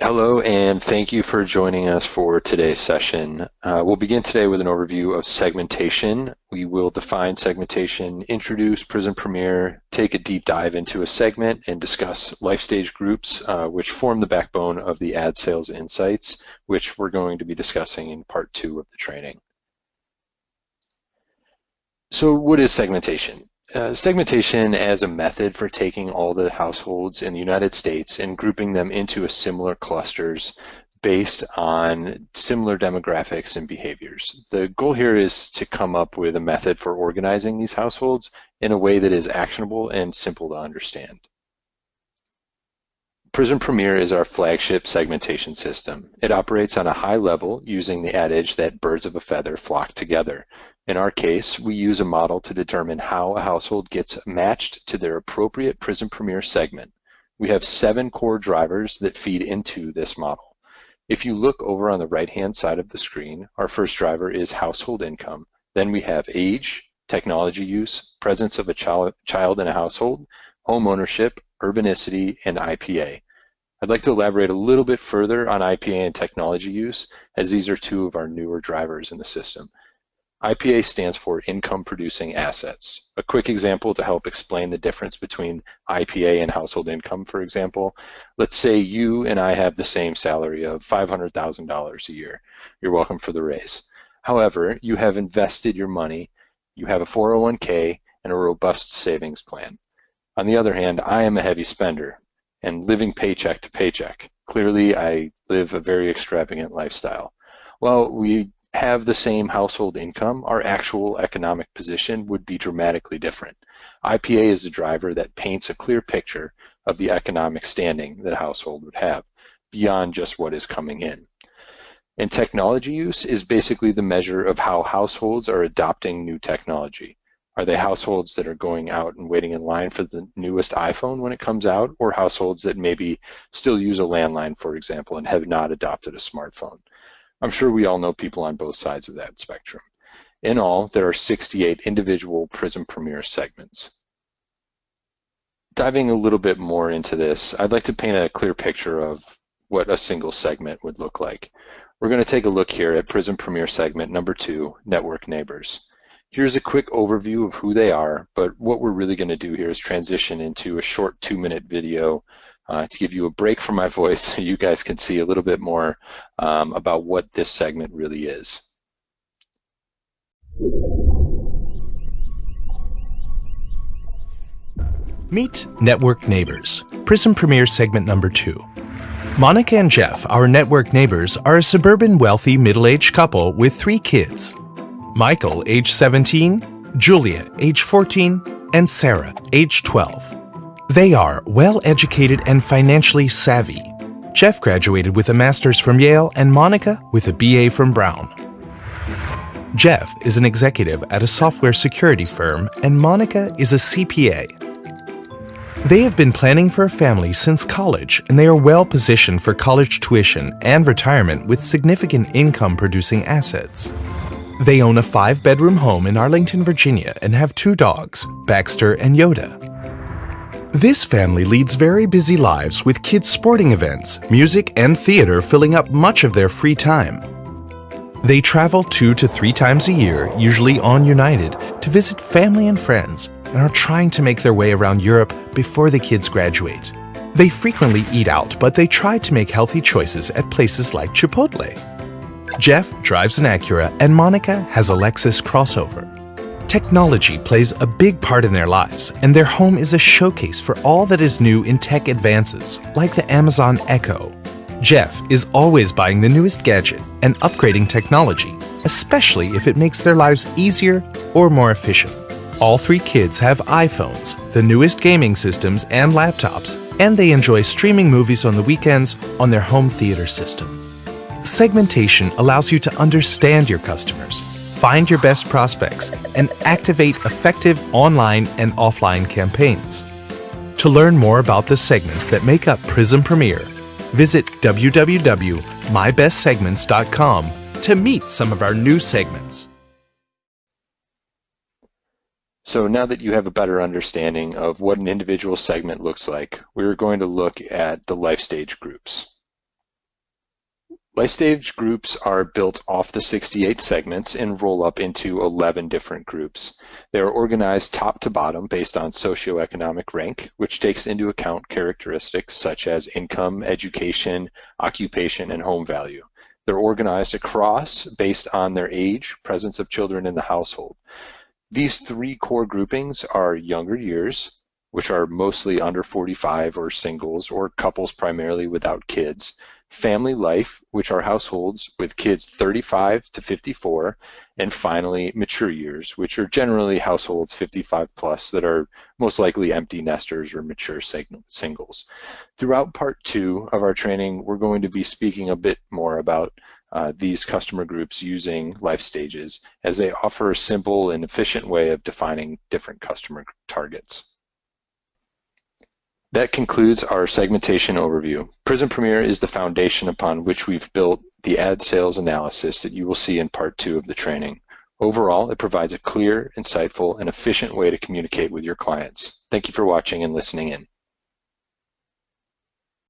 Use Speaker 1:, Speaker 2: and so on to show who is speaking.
Speaker 1: Hello, and thank you for joining us for today's session. Uh, we'll begin today with an overview of segmentation. We will define segmentation, introduce PRIZM Premier, take a deep dive into a segment, and discuss life stage groups, uh, which form the backbone of the ad sales insights, which we're going to be discussing in part two of the training. So what is segmentation? Uh, segmentation as a method for taking all the households in the United States and grouping them into a similar clusters based on similar demographics and behaviors. The goal here is to come up with a method for organizing these households in a way that is actionable and simple to understand. PRIZM Premier is our flagship segmentation system. It operates on a high level using the adage that birds of a feather flock together. In our case, we use a model to determine how a household gets matched to their appropriate PRIZM Premier segment. We have seven core drivers that feed into this model. If you look over on the right-hand side of the screen, our first driver is household income. Then we have age, technology use, presence of a child, child in a household, home ownership, urbanicity, and IPA. I'd like to elaborate a little bit further on IPA and technology use, as these are two of our newer drivers in the system. IPA stands for income producing assets. A quick example to help explain the difference between IPA and household income, for example. Let's say you and I have the same salary of $500,000 a year. You're welcome for the raise. However, you have invested your money, you have a 401k and a robust savings plan. On the other hand, I am a heavy spender and living paycheck to paycheck. Clearly, I live a very extravagant lifestyle. Well, we have the same household income, our actual economic position would be dramatically different. IPA is the driver that paints a clear picture of the economic standing that a household would have beyond just what is coming in. And technology use is basically the measure of how households are adopting new technology. Are they households that are going out and waiting in line for the newest iPhone when it comes out, or households that maybe still use a landline, for example, and have not adopted a smartphone? I'm sure we all know people on both sides of that spectrum. In all, there are 68 individual PRIZM Premier segments. Diving a little bit more into this, I'd like to paint a clear picture of what a single segment would look like. We're going to take a look here at PRIZM Premier segment number two, Network Neighbors. Here's a quick overview of who they are, but what we're really going to do here is transition into a short two-minute video uh, to give you a break from my voice so you guys can see a little bit more um, about what this segment really is.
Speaker 2: Meet Network Neighbors, PRIZM Premier segment number two. Monica and Jeff, our network neighbors, are a suburban wealthy middle-aged couple with three kids. Michael, age 17, Julia, age 14, and Sarah, age 12. They are well-educated and financially savvy. Jeff graduated with a master's from Yale and Monica with a BA from Brown. Jeff is an executive at a software security firm and Monica is a CPA. They have been planning for a family since college and they are well positioned for college tuition and retirement with significant income producing assets. They own a five bedroom home in Arlington, Virginia and have two dogs, Baxter and Yoda. This family leads very busy lives with kids' sporting events, music, and theater filling up much of their free time. They travel two to three times a year, usually on United, to visit family and friends and are trying to make their way around Europe before the kids graduate. They frequently eat out, but they try to make healthy choices at places like Chipotle. Jeff drives an Acura and Monica has a Lexus crossover. Technology plays a big part in their lives, and their home is a showcase for all that is new in tech advances, like the Amazon Echo. Jeff is always buying the newest gadget and upgrading technology, especially if it makes their lives easier or more efficient. All three kids have iPhones, the newest gaming systems and laptops, and they enjoy streaming movies on the weekends on their home theater system. Segmentation allows you to understand your customers find your best prospects, and activate effective online and offline campaigns. To learn more about the segments that make up PRIZM Premier, visit www.mybestsegments.com to meet some of our new segments.
Speaker 1: So now that you have a better understanding of what an individual segment looks like, we're going to look at the life stage groups. Life stage groups are built off the 68 segments and roll up into 11 different groups. They are organized top to bottom based on socioeconomic rank, which takes into account characteristics such as income, education, occupation, and home value. They're organized across based on their age, presence of children in the household. These three core groupings are younger years, which are mostly under 45 or singles or couples primarily without kids, family life, which are households with kids 35 to 54, and finally mature years, which are generally households 55 plus that are most likely empty nesters or mature singles. Throughout part two of our training, we're going to be speaking a bit more about uh, these customer groups using life stages as they offer a simple and efficient way of defining different customer targets. That concludes our segmentation overview. PRIZM Premier is the foundation upon which we've built the ad sales analysis that you will see in part two of the training. Overall, it provides a clear, insightful, and efficient way to communicate with your clients. Thank you for watching and listening in.